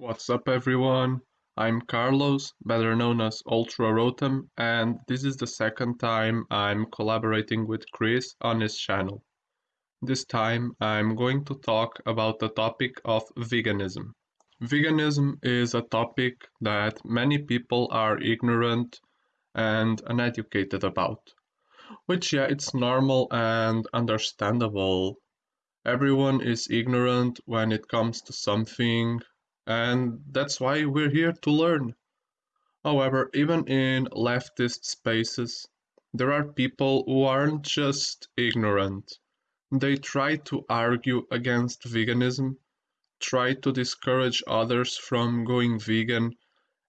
What's up everyone? I'm Carlos, better known as Ultra Rotem, and this is the second time I'm collaborating with Chris on his channel. This time I'm going to talk about the topic of veganism. Veganism is a topic that many people are ignorant and uneducated about. Which, yeah, it's normal and understandable. Everyone is ignorant when it comes to something, and that's why we're here to learn. However, even in leftist spaces, there are people who aren't just ignorant. They try to argue against veganism, try to discourage others from going vegan,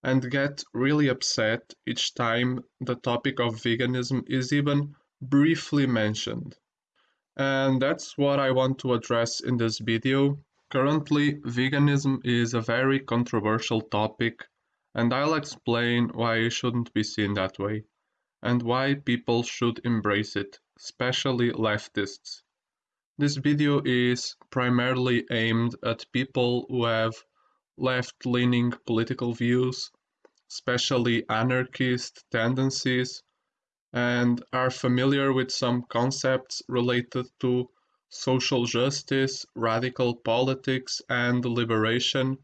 and get really upset each time the topic of veganism is even briefly mentioned. And that's what I want to address in this video. Currently, veganism is a very controversial topic, and I'll explain why it shouldn't be seen that way, and why people should embrace it, especially leftists. This video is primarily aimed at people who have left-leaning political views, especially anarchist tendencies, and are familiar with some concepts related to social justice, radical politics, and liberation.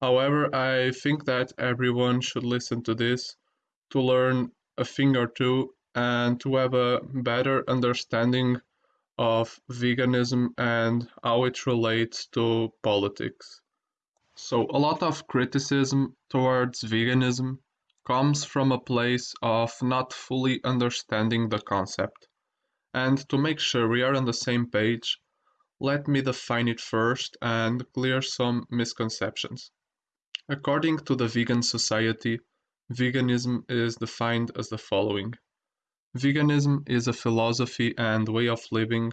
However, I think that everyone should listen to this to learn a thing or two and to have a better understanding of veganism and how it relates to politics. So, a lot of criticism towards veganism comes from a place of not fully understanding the concept. And to make sure we are on the same page, let me define it first and clear some misconceptions. According to the Vegan Society, veganism is defined as the following Veganism is a philosophy and way of living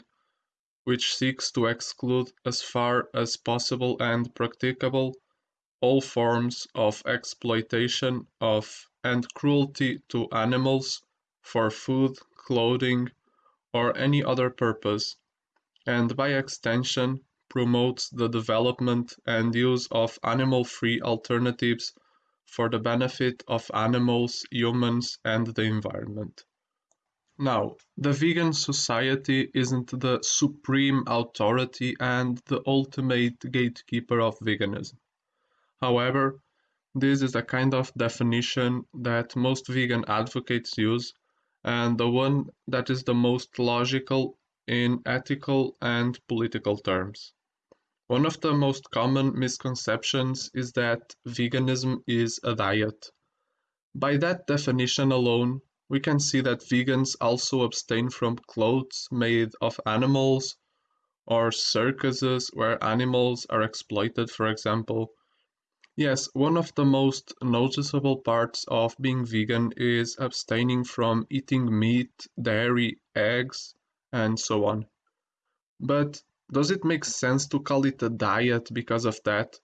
which seeks to exclude as far as possible and practicable all forms of exploitation of and cruelty to animals for food, clothing, or any other purpose, and by extension promotes the development and use of animal-free alternatives for the benefit of animals, humans, and the environment. Now, the vegan society isn't the supreme authority and the ultimate gatekeeper of veganism. However, this is a kind of definition that most vegan advocates use and the one that is the most logical in ethical and political terms. One of the most common misconceptions is that veganism is a diet. By that definition alone, we can see that vegans also abstain from clothes made of animals or circuses where animals are exploited, for example. Yes, one of the most noticeable parts of being vegan is abstaining from eating meat, dairy, eggs, and so on. But does it make sense to call it a diet because of that?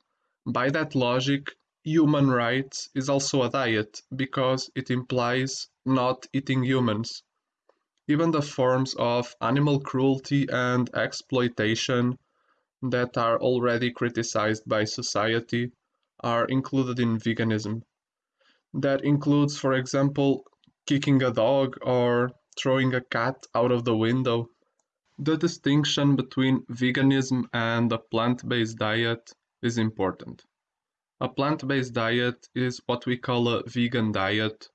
By that logic, human rights is also a diet because it implies not eating humans. Even the forms of animal cruelty and exploitation that are already criticized by society are included in veganism. That includes, for example, kicking a dog or throwing a cat out of the window. The distinction between veganism and a plant-based diet is important. A plant-based diet is what we call a vegan diet.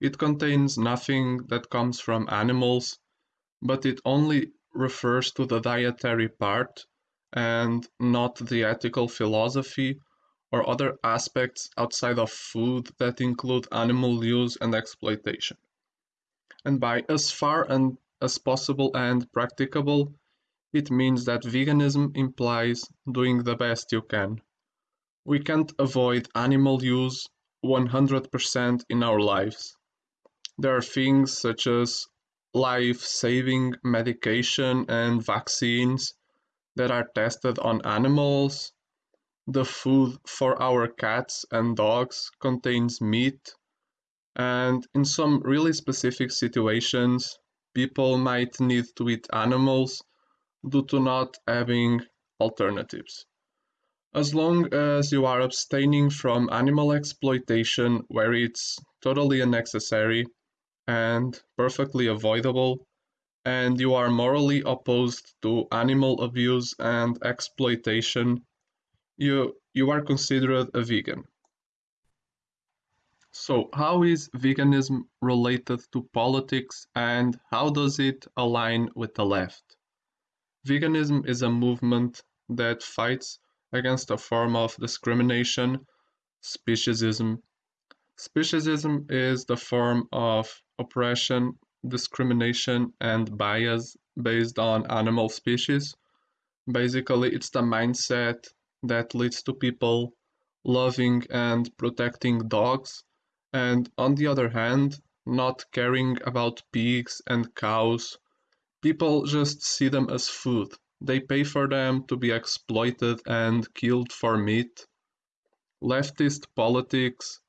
It contains nothing that comes from animals, but it only refers to the dietary part and not the ethical philosophy or other aspects outside of food that include animal use and exploitation. And by as far and as possible and practicable, it means that veganism implies doing the best you can. We can't avoid animal use 100% in our lives. There are things such as life-saving medication and vaccines that are tested on animals. The food for our cats and dogs contains meat. And in some really specific situations, people might need to eat animals due to not having alternatives. As long as you are abstaining from animal exploitation where it's totally unnecessary and perfectly avoidable, and you are morally opposed to animal abuse and exploitation, you, you are considered a vegan. So, how is veganism related to politics and how does it align with the left? Veganism is a movement that fights against a form of discrimination, speciesism. Speciesism is the form of oppression, discrimination, and bias based on animal species. Basically, it's the mindset that leads to people loving and protecting dogs, and on the other hand, not caring about pigs and cows. People just see them as food. They pay for them to be exploited and killed for meat. Leftist politics,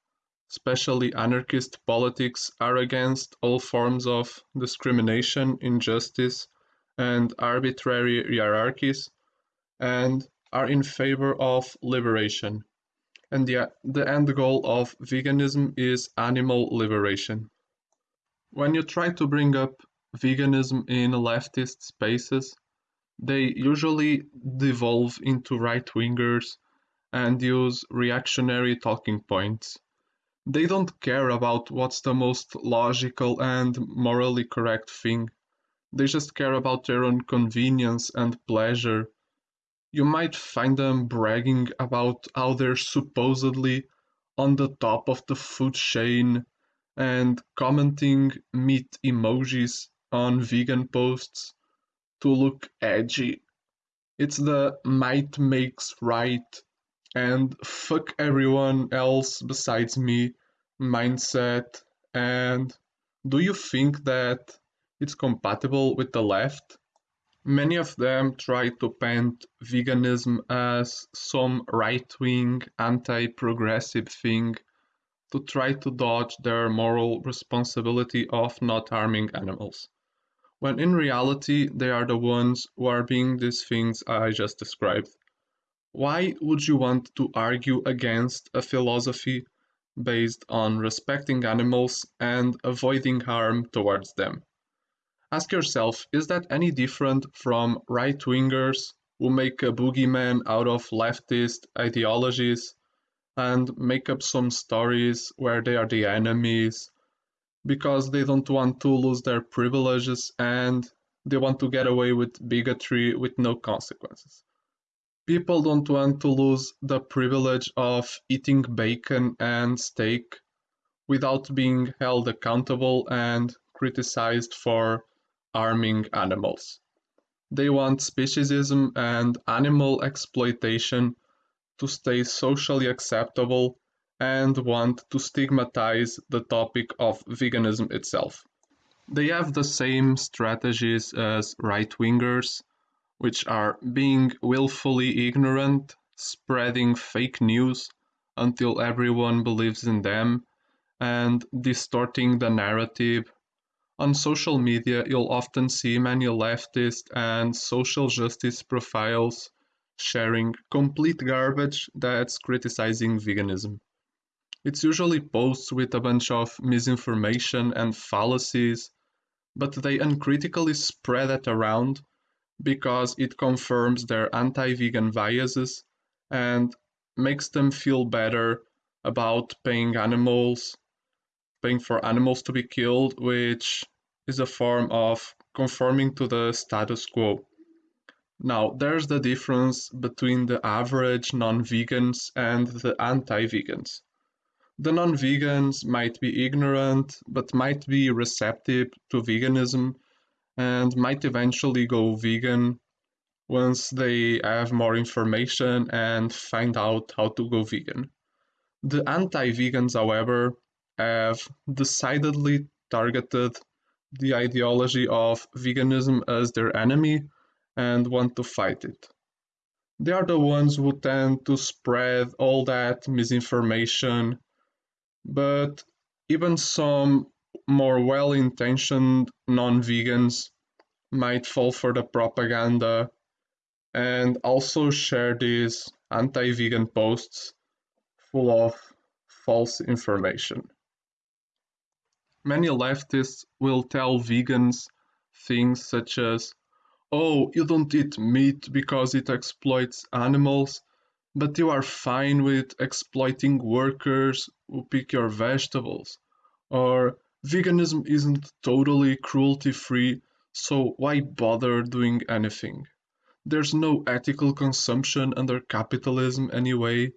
especially anarchist politics, are against all forms of discrimination, injustice, and arbitrary hierarchies, and are in favor of liberation. And the, the end goal of veganism is animal liberation. When you try to bring up veganism in leftist spaces, they usually devolve into right wingers and use reactionary talking points. They don't care about what's the most logical and morally correct thing. They just care about their own convenience and pleasure you might find them bragging about how they're supposedly on the top of the food chain and commenting meat emojis on vegan posts to look edgy. It's the might makes right and fuck everyone else besides me mindset. And do you think that it's compatible with the left? Many of them try to paint veganism as some right-wing, anti-progressive thing to try to dodge their moral responsibility of not harming animals, when in reality they are the ones who are being these things I just described. Why would you want to argue against a philosophy based on respecting animals and avoiding harm towards them? Ask yourself, is that any different from right-wingers who make a boogeyman out of leftist ideologies and make up some stories where they are the enemies because they don't want to lose their privileges and they want to get away with bigotry with no consequences. People don't want to lose the privilege of eating bacon and steak without being held accountable and criticized for harming animals. They want speciesism and animal exploitation to stay socially acceptable and want to stigmatize the topic of veganism itself. They have the same strategies as right wingers, which are being willfully ignorant, spreading fake news until everyone believes in them, and distorting the narrative on social media, you'll often see many leftist and social justice profiles sharing complete garbage that's criticizing veganism. It's usually posts with a bunch of misinformation and fallacies, but they uncritically spread it around because it confirms their anti vegan biases and makes them feel better about paying animals, paying for animals to be killed, which is a form of conforming to the status quo. Now, there's the difference between the average non vegans and the anti vegans. The non vegans might be ignorant, but might be receptive to veganism and might eventually go vegan once they have more information and find out how to go vegan. The anti vegans, however, have decidedly targeted the ideology of veganism as their enemy and want to fight it. They are the ones who tend to spread all that misinformation, but even some more well intentioned non vegans might fall for the propaganda and also share these anti vegan posts full of false information. Many leftists will tell vegans things such as, oh, you don't eat meat because it exploits animals, but you are fine with exploiting workers who pick your vegetables. Or veganism isn't totally cruelty free, so why bother doing anything? There's no ethical consumption under capitalism anyway.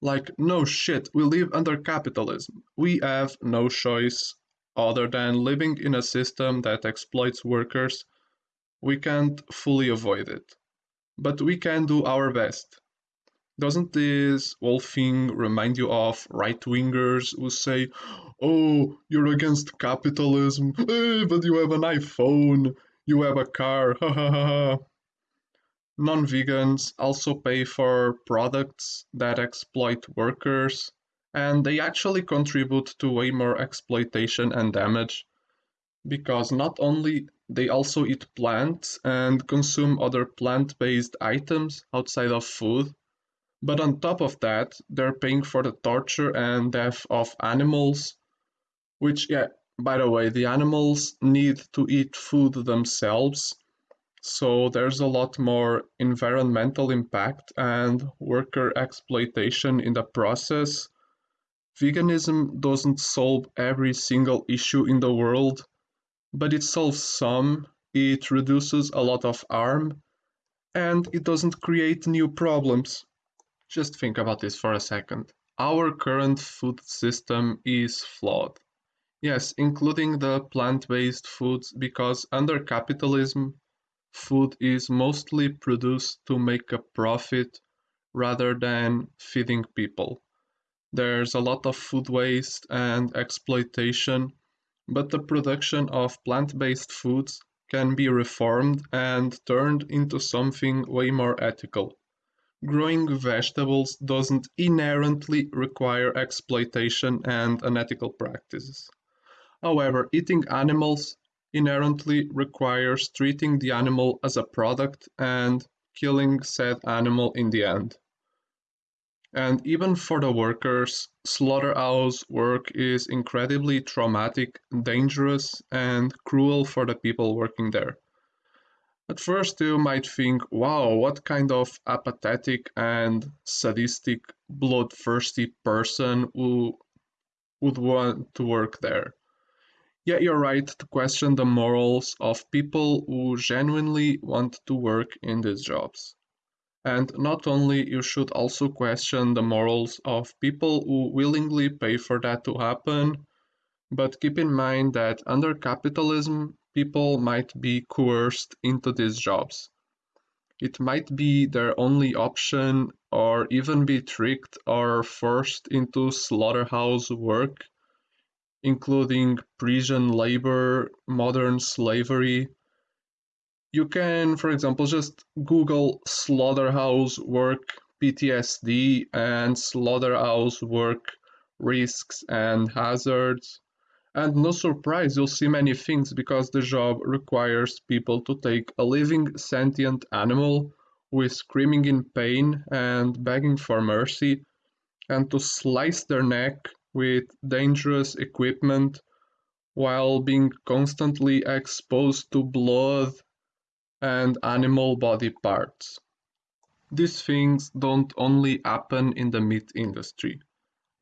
Like, no shit, we live under capitalism. We have no choice other than living in a system that exploits workers. We can't fully avoid it. But we can do our best. Doesn't this whole thing remind you of right wingers who say, Oh, you're against capitalism, eh, but you have an iPhone, you have a car, ha ha ha. Non vegans also pay for products that exploit workers and they actually contribute to way more exploitation and damage because not only they also eat plants and consume other plant-based items outside of food but on top of that they're paying for the torture and death of animals which yeah by the way the animals need to eat food themselves so there's a lot more environmental impact and worker exploitation in the process Veganism doesn't solve every single issue in the world, but it solves some, it reduces a lot of harm, and it doesn't create new problems. Just think about this for a second. Our current food system is flawed. Yes, including the plant-based foods because under capitalism, food is mostly produced to make a profit rather than feeding people. There's a lot of food waste and exploitation, but the production of plant-based foods can be reformed and turned into something way more ethical. Growing vegetables doesn't inherently require exploitation and unethical practices. However, eating animals inherently requires treating the animal as a product and killing said animal in the end. And even for the workers, slaughterhouse work is incredibly traumatic, dangerous, and cruel for the people working there. At first, you might think, wow, what kind of apathetic and sadistic, bloodthirsty person who would want to work there. Yet you're right to question the morals of people who genuinely want to work in these jobs. And not only you should also question the morals of people who willingly pay for that to happen, but keep in mind that under capitalism, people might be coerced into these jobs. It might be their only option, or even be tricked or forced into slaughterhouse work, including prison labor, modern slavery, you can, for example, just Google slaughterhouse work PTSD and slaughterhouse work risks and hazards. And no surprise, you'll see many things because the job requires people to take a living sentient animal is screaming in pain and begging for mercy and to slice their neck with dangerous equipment while being constantly exposed to blood and animal body parts. These things don't only happen in the meat industry.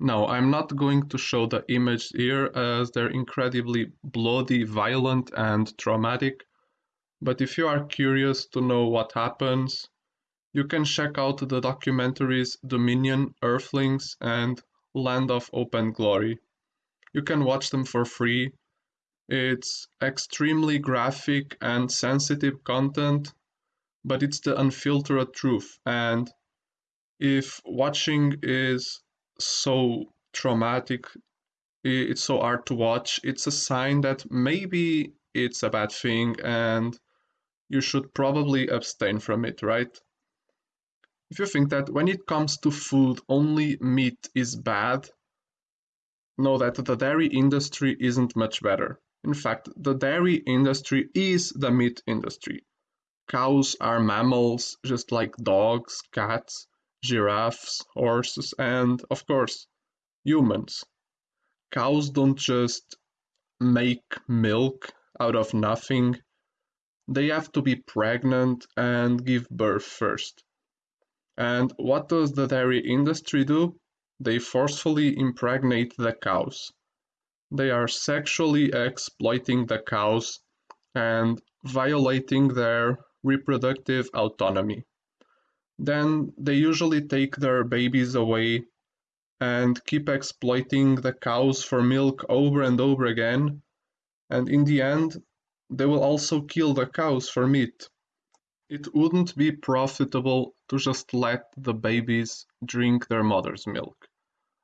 Now, I'm not going to show the images here as they're incredibly bloody, violent, and traumatic, but if you are curious to know what happens, you can check out the documentaries Dominion, Earthlings, and Land of Hope and Glory. You can watch them for free it's extremely graphic and sensitive content, but it's the unfiltered truth. And if watching is so traumatic, it's so hard to watch, it's a sign that maybe it's a bad thing and you should probably abstain from it, right? If you think that when it comes to food, only meat is bad, know that the dairy industry isn't much better. In fact, the dairy industry is the meat industry. Cows are mammals just like dogs, cats, giraffes, horses, and, of course, humans. Cows don't just make milk out of nothing. They have to be pregnant and give birth first. And what does the dairy industry do? They forcefully impregnate the cows. They are sexually exploiting the cows and violating their reproductive autonomy. Then they usually take their babies away and keep exploiting the cows for milk over and over again. And in the end, they will also kill the cows for meat. It wouldn't be profitable to just let the babies drink their mother's milk.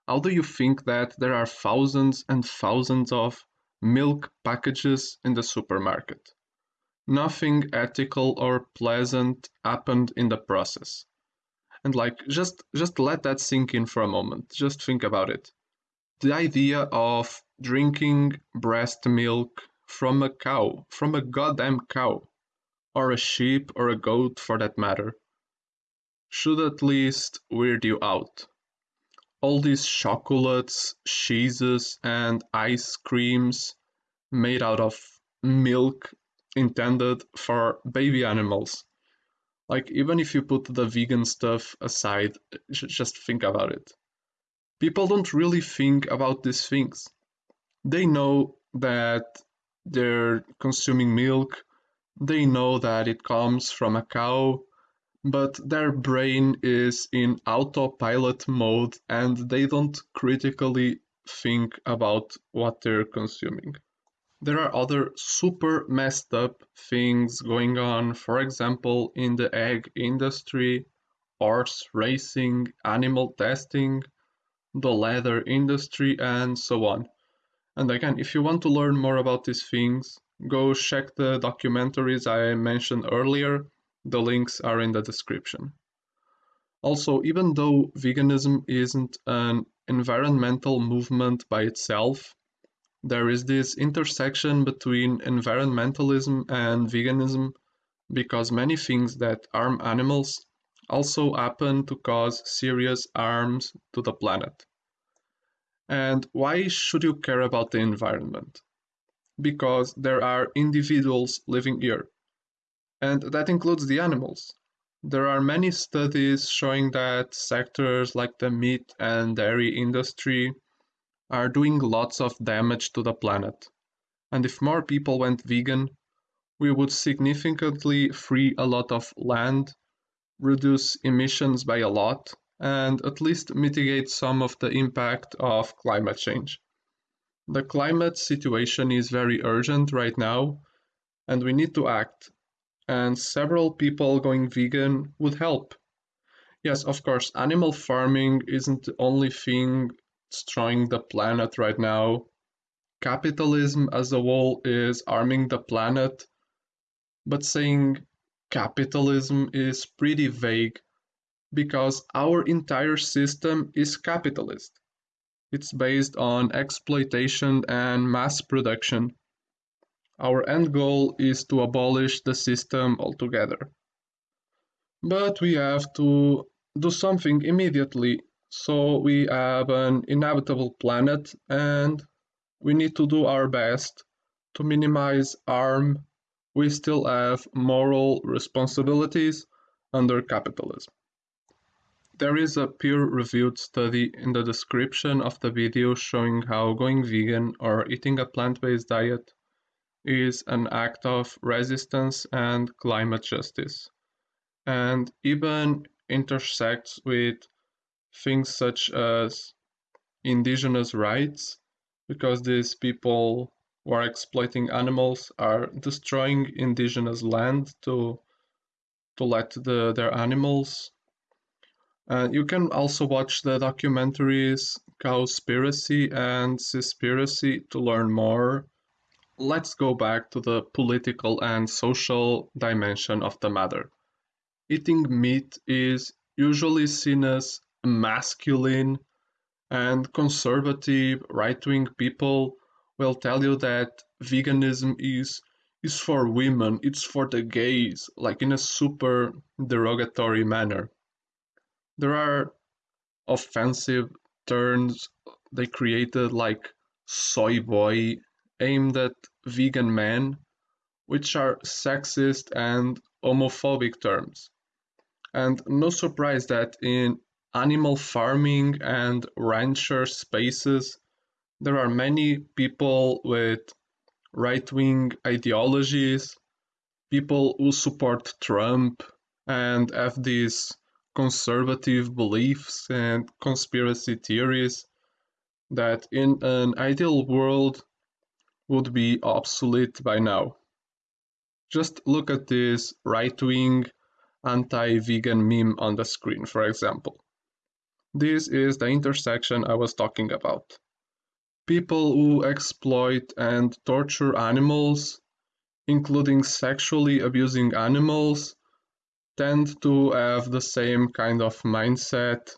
How do you think that there are thousands and thousands of milk packages in the supermarket? Nothing ethical or pleasant happened in the process. And like just just let that sink in for a moment. Just think about it. The idea of drinking breast milk from a cow, from a goddamn cow, or a sheep or a goat for that matter, should at least weird you out all these chocolates, cheeses, and ice creams made out of milk intended for baby animals. Like, even if you put the vegan stuff aside, just think about it. People don't really think about these things. They know that they're consuming milk, they know that it comes from a cow, but their brain is in autopilot mode and they don't critically think about what they're consuming. There are other super messed up things going on, for example, in the egg industry, horse racing, animal testing, the leather industry, and so on. And again, if you want to learn more about these things, go check the documentaries I mentioned earlier the links are in the description. Also, even though veganism isn't an environmental movement by itself, there is this intersection between environmentalism and veganism because many things that harm animals also happen to cause serious harms to the planet. And why should you care about the environment? Because there are individuals living here and that includes the animals. There are many studies showing that sectors like the meat and dairy industry are doing lots of damage to the planet. And if more people went vegan, we would significantly free a lot of land, reduce emissions by a lot, and at least mitigate some of the impact of climate change. The climate situation is very urgent right now, and we need to act and several people going vegan would help. Yes, of course, animal farming isn't the only thing destroying the planet right now. Capitalism as a whole is arming the planet, but saying capitalism is pretty vague because our entire system is capitalist. It's based on exploitation and mass production. Our end goal is to abolish the system altogether. But we have to do something immediately, so we have an inhabitable planet and we need to do our best to minimize harm. We still have moral responsibilities under capitalism. There is a peer-reviewed study in the description of the video showing how going vegan or eating a plant-based diet is an act of resistance and climate justice, and even intersects with things such as indigenous rights, because these people who are exploiting animals are destroying indigenous land to to let the, their animals. Uh, you can also watch the documentaries Cowspiracy and Seaspiracy to learn more let's go back to the political and social dimension of the matter. Eating meat is usually seen as masculine, and conservative right wing people will tell you that veganism is is for women, it's for the gays, like in a super derogatory manner. There are offensive terms they created like soy boy aimed at vegan men, which are sexist and homophobic terms. And no surprise that in animal farming and rancher spaces, there are many people with right wing ideologies, people who support Trump and have these conservative beliefs and conspiracy theories that in an ideal world would be obsolete by now. Just look at this right wing anti vegan meme on the screen, for example. This is the intersection I was talking about. People who exploit and torture animals, including sexually abusing animals, tend to have the same kind of mindset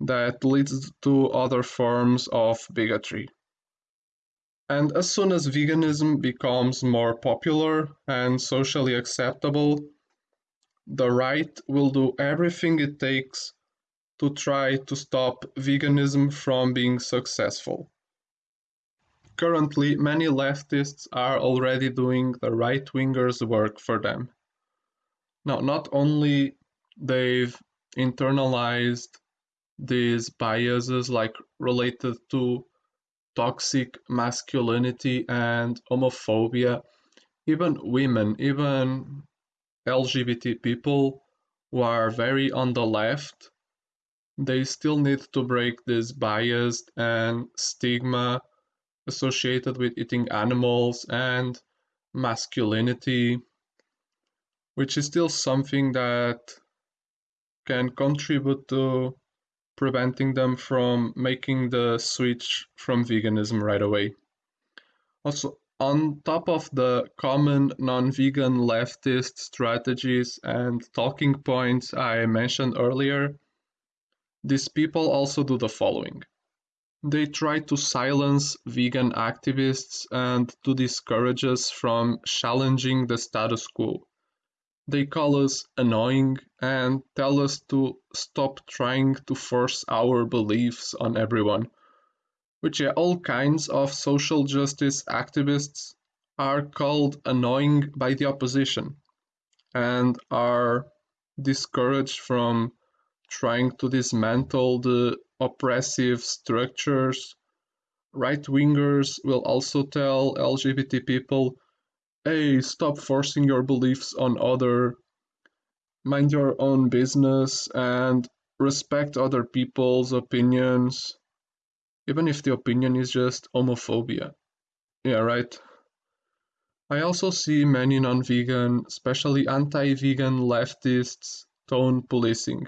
that leads to other forms of bigotry. And as soon as veganism becomes more popular and socially acceptable, the right will do everything it takes to try to stop veganism from being successful. Currently, many leftists are already doing the right wingers' work for them. Now, not only they've internalized these biases like related to toxic masculinity and homophobia, even women, even LGBT people who are very on the left, they still need to break this bias and stigma associated with eating animals and masculinity, which is still something that can contribute to preventing them from making the switch from veganism right away. Also, on top of the common non vegan leftist strategies and talking points I mentioned earlier, these people also do the following they try to silence vegan activists and to discourage us from challenging the status quo. They call us annoying and tell us to stop trying to force our beliefs on everyone. Which, all kinds of social justice activists are called annoying by the opposition and are discouraged from trying to dismantle the oppressive structures. Right wingers will also tell LGBT people, hey, stop forcing your beliefs on other, mind your own business, and respect other people's opinions, even if the opinion is just homophobia. Yeah, right. I also see many non vegan, especially anti vegan leftists, tone policing.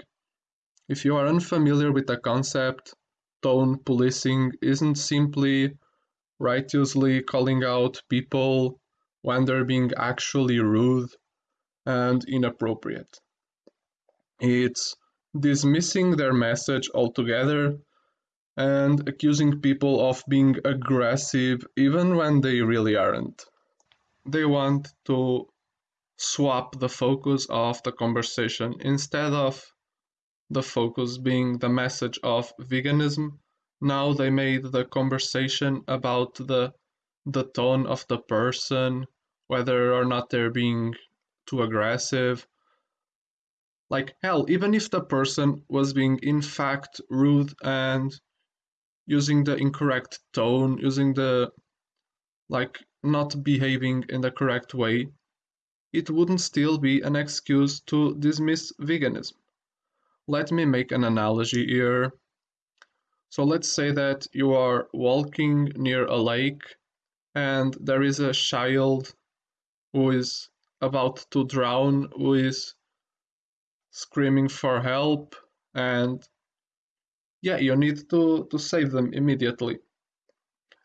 If you are unfamiliar with the concept, tone policing isn't simply righteously calling out people when they're being actually rude and inappropriate. It's dismissing their message altogether and accusing people of being aggressive even when they really aren't. They want to swap the focus of the conversation instead of the focus being the message of veganism. Now they made the conversation about the the tone of the person, whether or not they're being too aggressive. Like hell, even if the person was being in fact rude and using the incorrect tone, using the like not behaving in the correct way, it wouldn't still be an excuse to dismiss veganism. Let me make an analogy here. So let's say that you are walking near a lake and there is a child who is about to drown, who is screaming for help, and yeah, you need to, to save them immediately.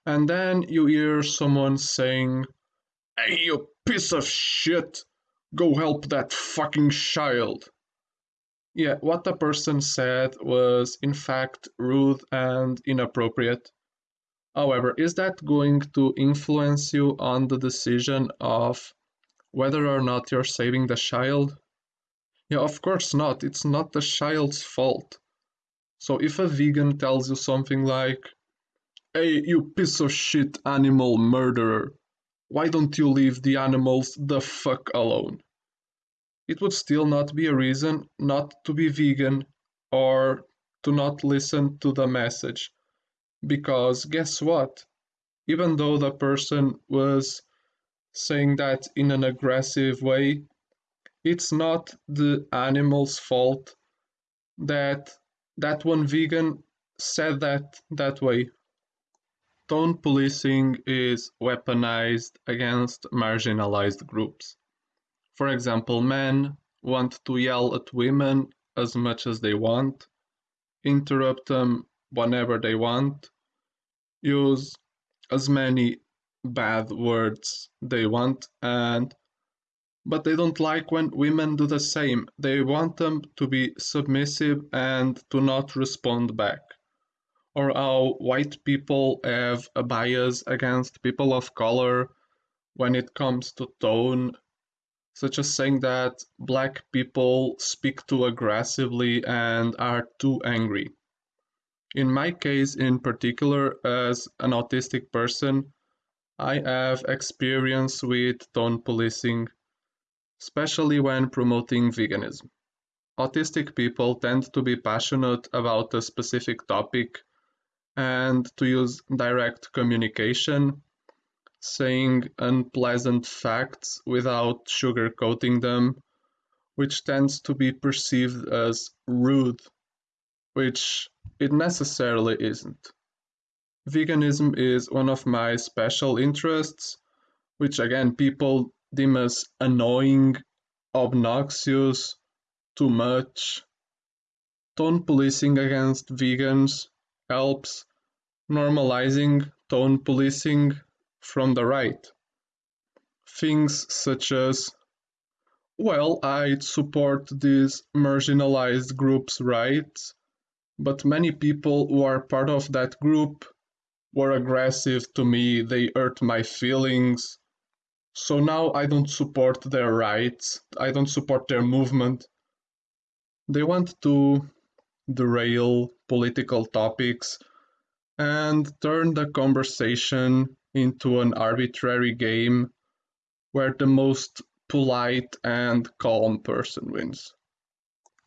And then you hear someone saying, Hey, you piece of shit, go help that fucking child. Yeah, what the person said was in fact rude and inappropriate. However, is that going to influence you on the decision of whether or not you're saving the child? Yeah, of course not. It's not the child's fault. So if a vegan tells you something like, Hey, you piece of shit animal murderer, why don't you leave the animals the fuck alone? It would still not be a reason not to be vegan or to not listen to the message. Because guess what? Even though the person was saying that in an aggressive way, it's not the animal's fault that that one vegan said that that way. Tone policing is weaponized against marginalized groups. For example, men want to yell at women as much as they want, interrupt them whenever they want, use as many bad words they want, and but they don't like when women do the same. They want them to be submissive and to not respond back or how white people have a bias against people of color when it comes to tone, such as saying that black people speak too aggressively and are too angry. In my case, in particular, as an autistic person, I have experience with tone policing, especially when promoting veganism. Autistic people tend to be passionate about a specific topic and to use direct communication, saying unpleasant facts without sugarcoating them, which tends to be perceived as rude, which it necessarily isn't. Veganism is one of my special interests, which again people deem as annoying, obnoxious, too much. Tone policing against vegans helps normalizing tone policing from the right. Things such as, well, I support these marginalized groups' rights, but many people who are part of that group were aggressive to me, they hurt my feelings. So now I don't support their rights, I don't support their movement. They want to derail political topics and turn the conversation into an arbitrary game where the most polite and calm person wins.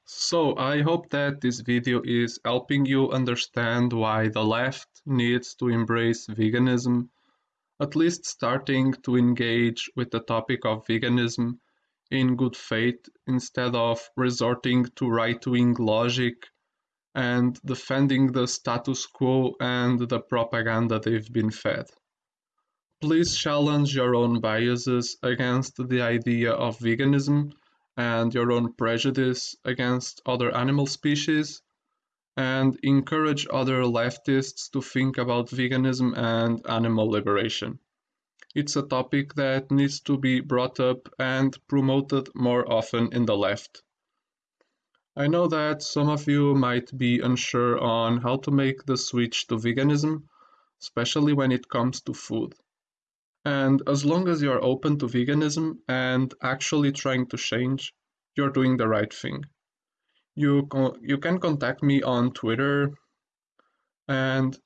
So I hope that this video is helping you understand why the left needs to embrace veganism, at least starting to engage with the topic of veganism in good faith instead of resorting to right-wing logic and defending the status quo and the propaganda they've been fed. Please challenge your own biases against the idea of veganism and your own prejudice against other animal species, and encourage other leftists to think about veganism and animal liberation. It's a topic that needs to be brought up and promoted more often in the left. I know that some of you might be unsure on how to make the switch to veganism, especially when it comes to food. And as long as you're open to veganism and actually trying to change, you're doing the right thing. You, you can contact me on Twitter and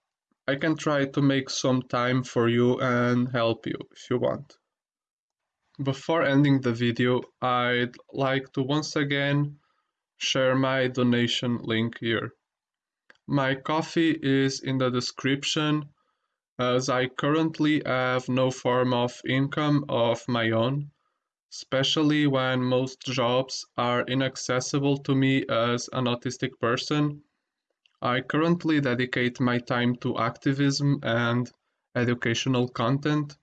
I can try to make some time for you and help you if you want. Before ending the video, I'd like to once again share my donation link here. My Ko-fi is in the description as I currently have no form of income of my own, especially when most jobs are inaccessible to me as an autistic person. I currently dedicate my time to activism and educational content,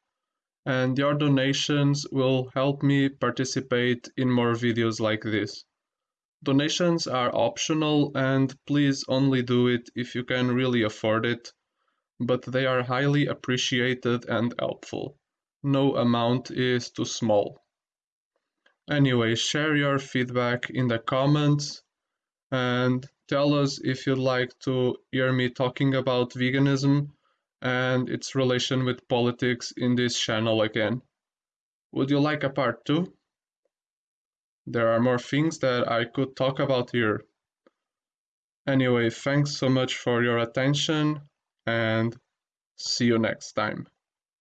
and your donations will help me participate in more videos like this. Donations are optional and please only do it if you can really afford it, but they are highly appreciated and helpful. No amount is too small. Anyway, share your feedback in the comments and tell us if you'd like to hear me talking about veganism and its relation with politics in this channel again. Would you like a part 2? there are more things that I could talk about here. Anyway, thanks so much for your attention and see you next time.